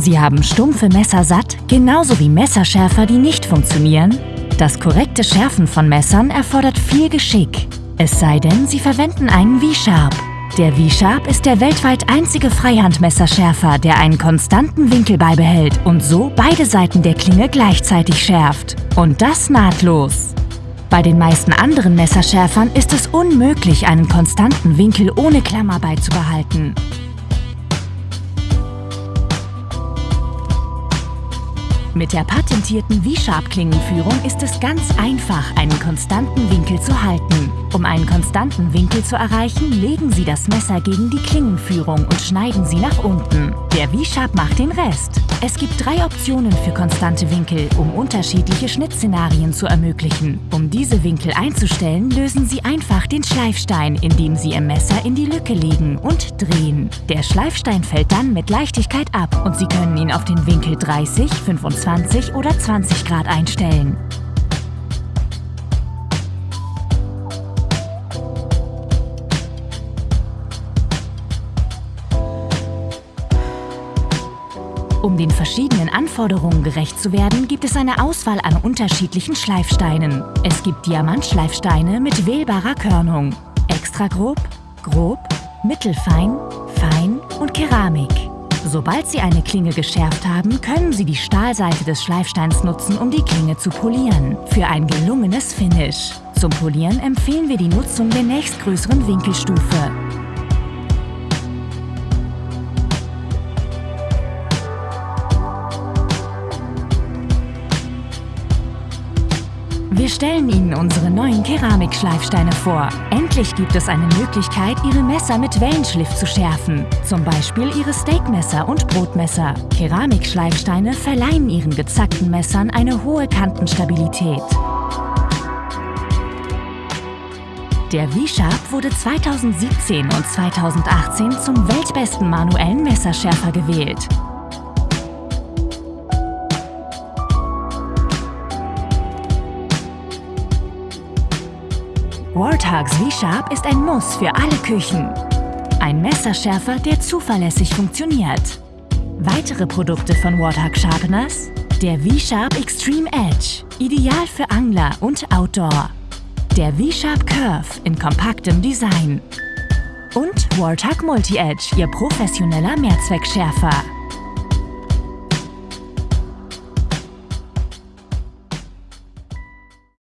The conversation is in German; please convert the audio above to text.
Sie haben stumpfe Messer satt, genauso wie Messerschärfer, die nicht funktionieren? Das korrekte Schärfen von Messern erfordert viel Geschick. Es sei denn, Sie verwenden einen V-Sharp. Der V-Sharp ist der weltweit einzige Freihandmesserschärfer, der einen konstanten Winkel beibehält und so beide Seiten der Klinge gleichzeitig schärft. Und das nahtlos. Bei den meisten anderen Messerschärfern ist es unmöglich, einen konstanten Winkel ohne Klammer beizubehalten. Mit der patentierten V-Sharp-Klingenführung ist es ganz einfach, einen konstanten Winkel zu halten. Um einen konstanten Winkel zu erreichen, legen Sie das Messer gegen die Klingenführung und schneiden sie nach unten. Der V-Sharp macht den Rest. Es gibt drei Optionen für konstante Winkel, um unterschiedliche Schnittszenarien zu ermöglichen. Um diese Winkel einzustellen, lösen Sie einfach den Schleifstein, indem Sie Ihr Messer in die Lücke legen und drehen. Der Schleifstein fällt dann mit Leichtigkeit ab und Sie können ihn auf den Winkel 30, 25 oder 20 Grad einstellen. Um den verschiedenen Anforderungen gerecht zu werden, gibt es eine Auswahl an unterschiedlichen Schleifsteinen. Es gibt Diamantschleifsteine mit wählbarer Körnung, extra grob, grob, mittelfein, fein und Keramik. Sobald Sie eine Klinge geschärft haben, können Sie die Stahlseite des Schleifsteins nutzen, um die Klinge zu polieren. Für ein gelungenes Finish. Zum Polieren empfehlen wir die Nutzung der nächstgrößeren Winkelstufe. Wir stellen Ihnen unsere neuen Keramikschleifsteine vor. Endlich gibt es eine Möglichkeit, Ihre Messer mit Wellenschliff zu schärfen. Zum Beispiel Ihre Steakmesser und Brotmesser. Keramikschleifsteine verleihen Ihren gezackten Messern eine hohe Kantenstabilität. Der V-Sharp wurde 2017 und 2018 zum weltbesten manuellen Messerschärfer gewählt. Warthogs V-Sharp ist ein Muss für alle Küchen. Ein Messerschärfer, der zuverlässig funktioniert. Weitere Produkte von Warthog Sharpeners? Der V-Sharp Extreme Edge, ideal für Angler und Outdoor. Der V-Sharp Curve in kompaktem Design. Und Warthog Multi-Edge, ihr professioneller Mehrzweckschärfer.